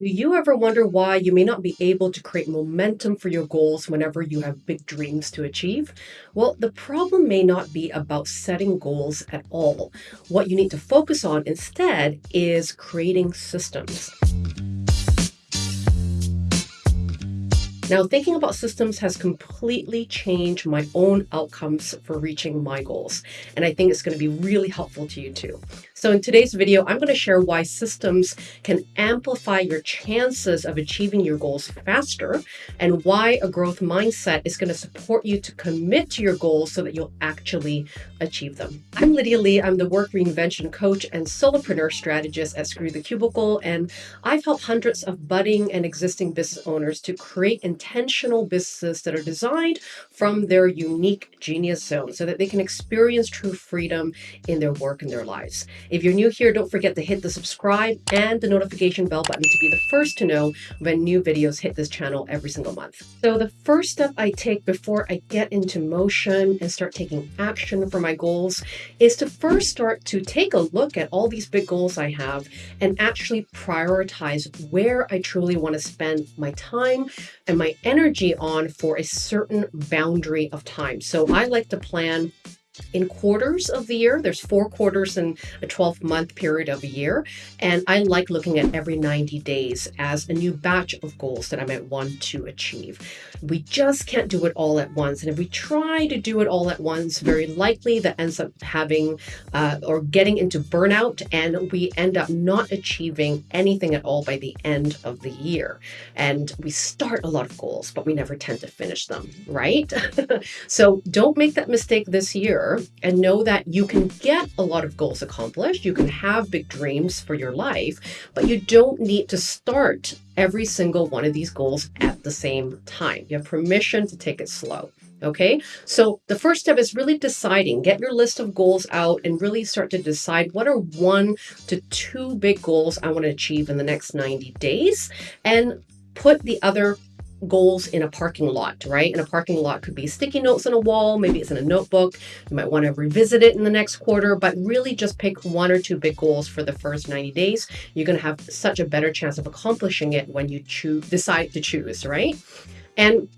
Do you ever wonder why you may not be able to create momentum for your goals whenever you have big dreams to achieve? Well, the problem may not be about setting goals at all. What you need to focus on instead is creating systems. Now, thinking about systems has completely changed my own outcomes for reaching my goals. And I think it's going to be really helpful to you too. So in today's video, I'm going to share why systems can amplify your chances of achieving your goals faster and why a growth mindset is going to support you to commit to your goals so that you'll actually achieve them. I'm Lydia Lee. I'm the work reinvention coach and solopreneur strategist at Screw the Cubicle. And I've helped hundreds of budding and existing business owners to create intentional businesses that are designed from their unique genius zone so that they can experience true freedom in their work and their lives. If you're new here, don't forget to hit the subscribe and the notification bell button to be the first to know when new videos hit this channel every single month. So the first step I take before I get into motion and start taking action for my goals is to first start to take a look at all these big goals I have and actually prioritize where I truly want to spend my time and my energy on for a certain boundary of time. So I like to plan in quarters of the year. There's four quarters in a 12 month period of a year. And I like looking at every 90 days as a new batch of goals that I might want to achieve. We just can't do it all at once. And if we try to do it all at once, very likely that ends up having uh, or getting into burnout and we end up not achieving anything at all by the end of the year. And we start a lot of goals, but we never tend to finish them, right? so don't make that mistake this year and know that you can get a lot of goals accomplished. You can have big dreams for your life, but you don't need to start every single one of these goals at the same time. You have permission to take it slow. Okay, so the first step is really deciding, get your list of goals out and really start to decide what are one to two big goals I want to achieve in the next 90 days and put the other goals in a parking lot, right? And a parking lot could be sticky notes on a wall, maybe it's in a notebook. You might want to revisit it in the next quarter, but really just pick one or two big goals for the first 90 days. You're going to have such a better chance of accomplishing it when you choose decide to choose, right? And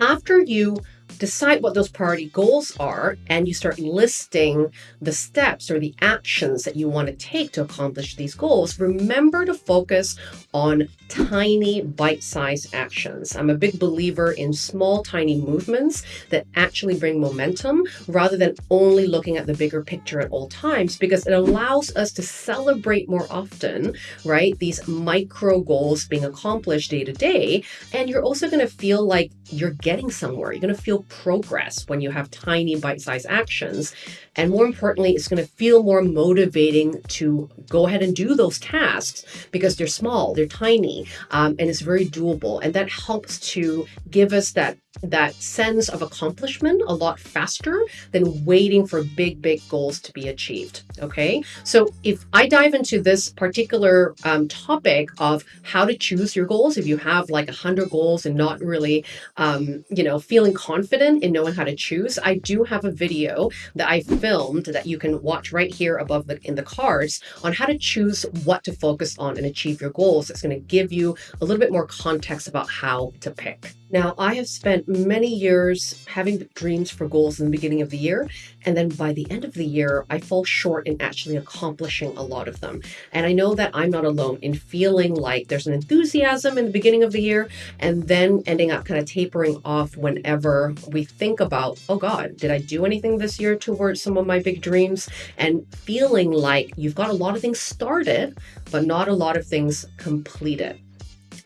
after you decide what those priority goals are and you start listing the steps or the actions that you want to take to accomplish these goals, remember to focus on tiny bite-sized actions. I'm a big believer in small, tiny movements that actually bring momentum rather than only looking at the bigger picture at all times because it allows us to celebrate more often, right? These micro goals being accomplished day to day. And you're also going to feel like you're getting somewhere. You're going to feel progress when you have tiny bite-sized actions. And more importantly, it's going to feel more motivating to go ahead and do those tasks because they're small, they're tiny, um, and it's very doable. And that helps to give us that that sense of accomplishment a lot faster than waiting for big, big goals to be achieved. Okay, so if I dive into this particular um, topic of how to choose your goals, if you have like a hundred goals and not really, um, you know, feeling confident in knowing how to choose, I do have a video that I filmed that you can watch right here above the in the cards on how to choose what to focus on and achieve your goals. It's going to give you a little bit more context about how to pick. Now, I have spent many years having dreams for goals in the beginning of the year, and then by the end of the year, I fall short in actually accomplishing a lot of them. And I know that I'm not alone in feeling like there's an enthusiasm in the beginning of the year, and then ending up kind of tapering off whenever we think about, oh God, did I do anything this year towards some of my big dreams? And feeling like you've got a lot of things started, but not a lot of things completed.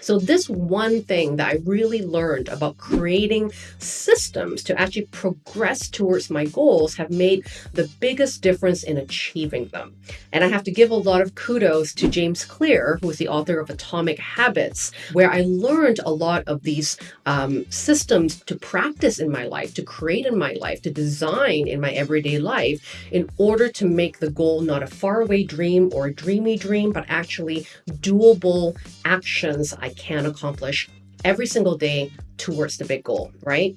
So this one thing that I really learned about creating systems to actually progress towards my goals have made the biggest difference in achieving them. And I have to give a lot of kudos to James Clear, who is the author of Atomic Habits, where I learned a lot of these um, systems to practice in my life, to create in my life, to design in my everyday life in order to make the goal not a faraway dream or a dreamy dream, but actually doable actions I can accomplish every single day towards the big goal, right?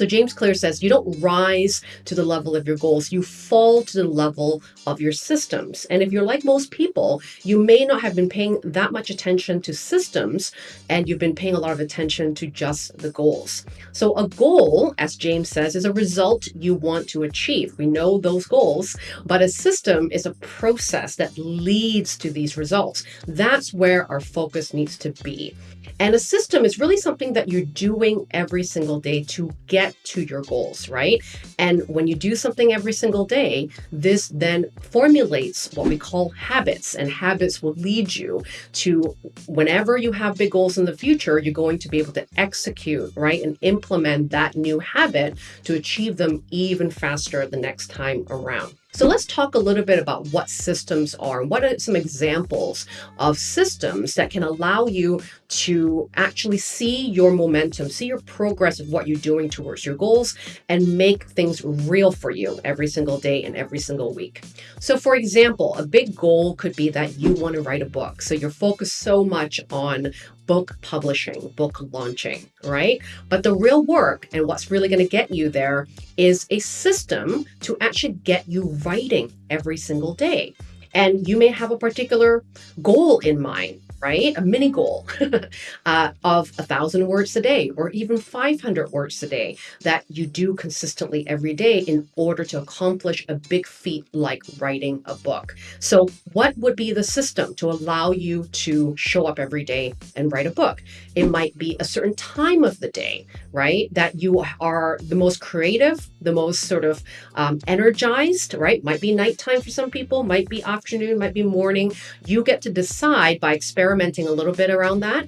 So James Clear says you don't rise to the level of your goals, you fall to the level of your systems. And if you're like most people, you may not have been paying that much attention to systems and you've been paying a lot of attention to just the goals. So a goal, as James says, is a result you want to achieve. We know those goals, but a system is a process that leads to these results. That's where our focus needs to be. And a system is really something that you're doing every single day to get to your goals, right? And when you do something every single day, this then formulates what we call habits, and habits will lead you to whenever you have big goals in the future, you're going to be able to execute, right? And implement that new habit to achieve them even faster the next time around. So let's talk a little bit about what systems are and what are some examples of systems that can allow you to actually see your momentum, see your progress of what you're doing towards your goals and make things real for you every single day and every single week. So for example, a big goal could be that you want to write a book. So you're focused so much on book publishing, book launching, right? But the real work and what's really going to get you there is a system to actually get you writing every single day. And you may have a particular goal in mind right? A mini goal uh, of a thousand words a day or even 500 words a day that you do consistently every day in order to accomplish a big feat like writing a book. So what would be the system to allow you to show up every day and write a book? It might be a certain time of the day, right? That you are the most creative, the most sort of um, energized, right? Might be nighttime for some people, might be afternoon, might be morning. You get to decide by experimenting experimenting a little bit around that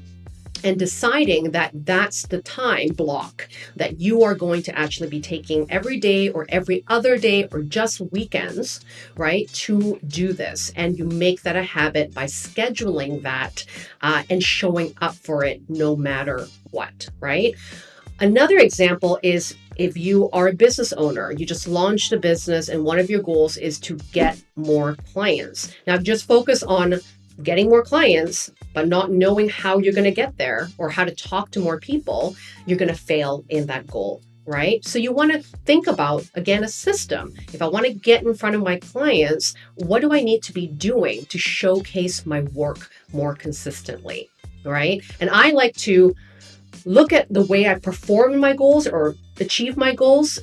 and deciding that that's the time block that you are going to actually be taking every day or every other day or just weekends, right, to do this. And you make that a habit by scheduling that uh, and showing up for it no matter what, right? Another example is if you are a business owner, you just launched a business and one of your goals is to get more clients. Now, just focus on getting more clients, but not knowing how you're going to get there or how to talk to more people, you're going to fail in that goal, right? So you want to think about, again, a system. If I want to get in front of my clients, what do I need to be doing to showcase my work more consistently, right? And I like to look at the way I perform my goals or achieve my goals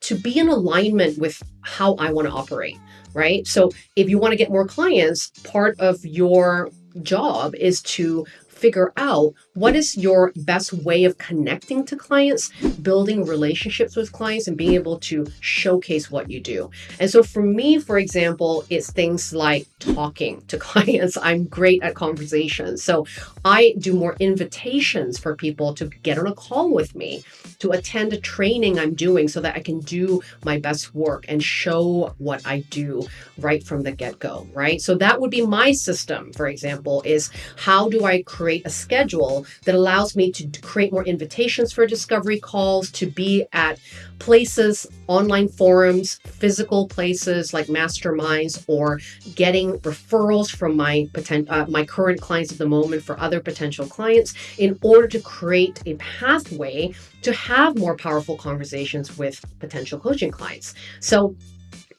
to be in alignment with how I want to operate right? So if you want to get more clients, part of your job is to figure out what is your best way of connecting to clients, building relationships with clients, and being able to showcase what you do. And so for me, for example, it's things like talking to clients. I'm great at conversations. So I do more invitations for people to get on a call with me, to attend a training I'm doing so that I can do my best work and show what I do right from the get go, right? So that would be my system, for example, is how do I create create a schedule that allows me to create more invitations for discovery calls, to be at places, online forums, physical places like masterminds, or getting referrals from my uh, my current clients at the moment for other potential clients in order to create a pathway to have more powerful conversations with potential coaching clients. So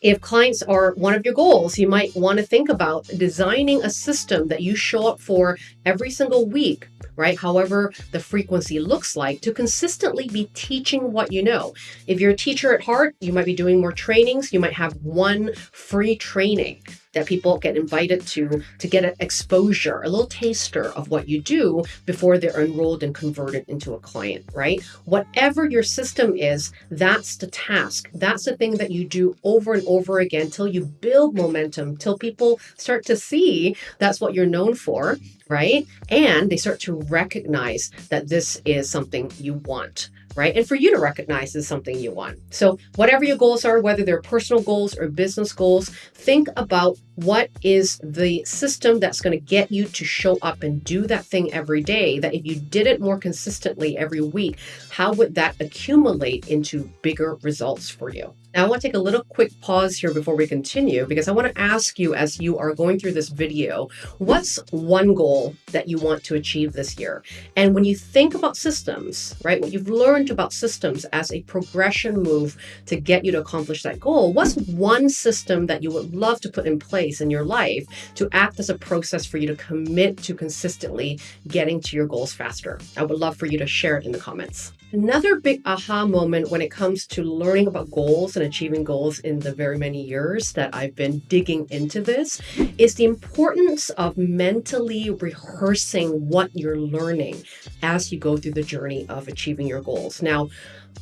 if clients are one of your goals, you might want to think about designing a system that you show up for every single week, right? However, the frequency looks like to consistently be teaching what you know. If you're a teacher at heart, you might be doing more trainings. You might have one free training that people get invited to to get an exposure, a little taster of what you do before they're enrolled and converted into a client, right? Whatever your system is, that's the task. That's the thing that you do over and over again till you build momentum, till people start to see that's what you're known for, right? And they start to recognize that this is something you want right? And for you to recognize is something you want. So whatever your goals are, whether they're personal goals or business goals, think about what is the system that's going to get you to show up and do that thing every day that if you did it more consistently every week, how would that accumulate into bigger results for you? Now, I want to take a little quick pause here before we continue because I want to ask you as you are going through this video, what's one goal that you want to achieve this year? And when you think about systems, right, what you've learned about systems as a progression move to get you to accomplish that goal, what's one system that you would love to put in place in your life to act as a process for you to commit to consistently getting to your goals faster? I would love for you to share it in the comments. Another big aha moment when it comes to learning about goals and achieving goals in the very many years that I've been digging into this is the importance of mentally rehearsing what you're learning as you go through the journey of achieving your goals. Now,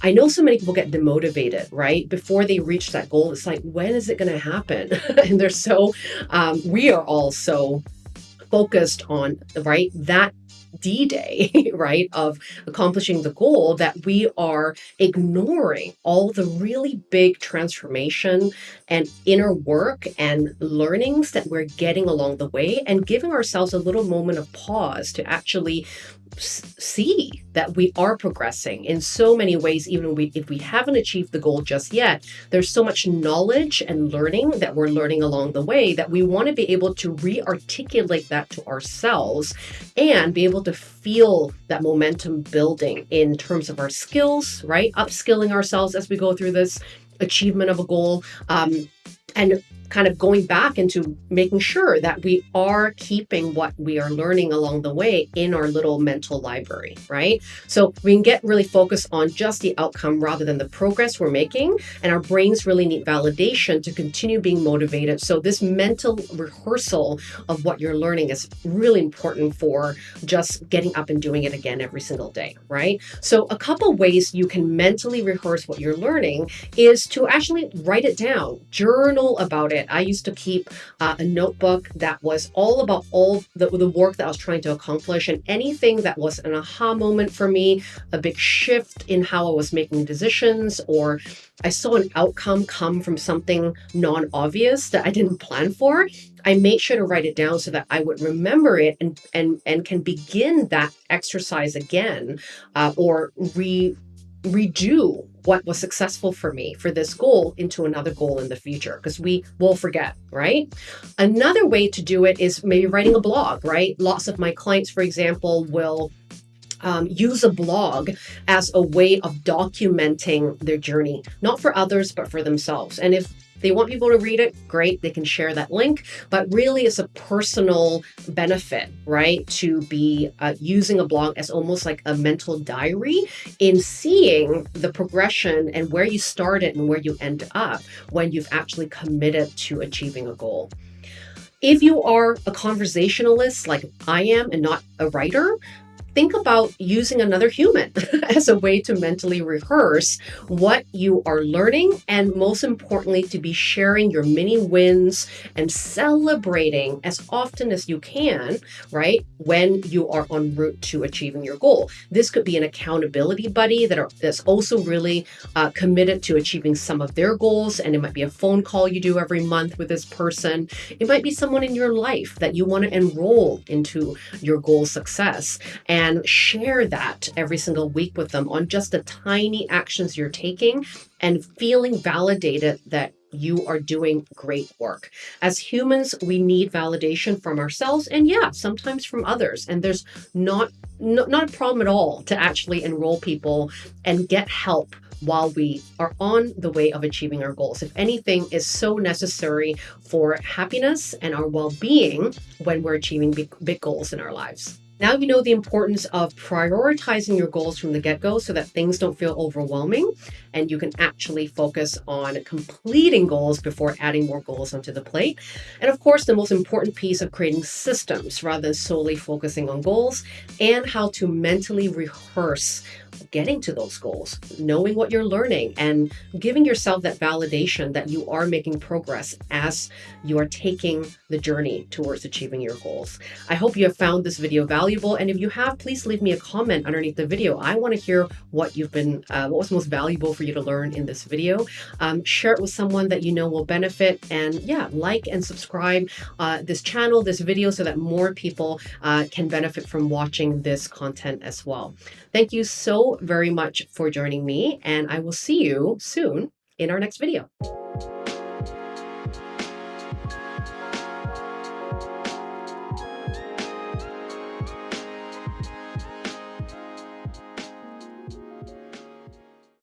I know so many people get demotivated, right? Before they reach that goal, it's like, when is it going to happen? and they're so, um, we are all so focused on, right, that D Day, right, of accomplishing the goal, that we are ignoring all the really big transformation and inner work and learnings that we're getting along the way and giving ourselves a little moment of pause to actually see that we are progressing in so many ways even if we haven't achieved the goal just yet. There's so much knowledge and learning that we're learning along the way that we want to be able to re-articulate that to ourselves and be able to feel that momentum building in terms of our skills right? Upskilling ourselves as we go through this achievement of a goal. Um, and kind of going back into making sure that we are keeping what we are learning along the way in our little mental library, right? So we can get really focused on just the outcome rather than the progress we're making. And our brains really need validation to continue being motivated. So this mental rehearsal of what you're learning is really important for just getting up and doing it again every single day, right? So a couple ways you can mentally rehearse what you're learning is to actually write it down, journal about it I used to keep uh, a notebook that was all about all the, the work that I was trying to accomplish and anything that was an aha moment for me, a big shift in how I was making decisions, or I saw an outcome come from something non obvious that I didn't plan for. I made sure to write it down so that I would remember it and and and can begin that exercise again uh, or re redo what was successful for me for this goal into another goal in the future because we will forget, right? Another way to do it is maybe writing a blog, right? Lots of my clients, for example, will um, use a blog as a way of documenting their journey, not for others, but for themselves. And if they want people to read it, great, they can share that link. But really, it's a personal benefit, right? To be uh, using a blog as almost like a mental diary in seeing the progression and where you started and where you end up when you've actually committed to achieving a goal. If you are a conversationalist like I am and not a writer, think about using another human as a way to mentally rehearse what you are learning and most importantly to be sharing your mini wins and celebrating as often as you can right when you are en route to achieving your goal. This could be an accountability buddy that are that's also really uh, committed to achieving some of their goals and it might be a phone call you do every month with this person. It might be someone in your life that you want to enroll into your goal success. And and share that every single week with them on just the tiny actions you're taking and feeling validated that you are doing great work. As humans, we need validation from ourselves and yeah, sometimes from others. And there's not no, not a problem at all to actually enroll people and get help while we are on the way of achieving our goals. If anything is so necessary for happiness and our well-being when we're achieving big, big goals in our lives. Now you know the importance of prioritizing your goals from the get-go so that things don't feel overwhelming and you can actually focus on completing goals before adding more goals onto the plate. And of course, the most important piece of creating systems rather than solely focusing on goals and how to mentally rehearse getting to those goals, knowing what you're learning and giving yourself that validation that you are making progress as you are taking the journey towards achieving your goals. I hope you have found this video valuable. And if you have, please leave me a comment underneath the video. I want to hear what you've been, uh, what was most valuable for you to learn in this video. Um, share it with someone that you know will benefit. And yeah, like and subscribe uh, this channel, this video, so that more people uh, can benefit from watching this content as well. Thank you so very much for joining me, and I will see you soon in our next video.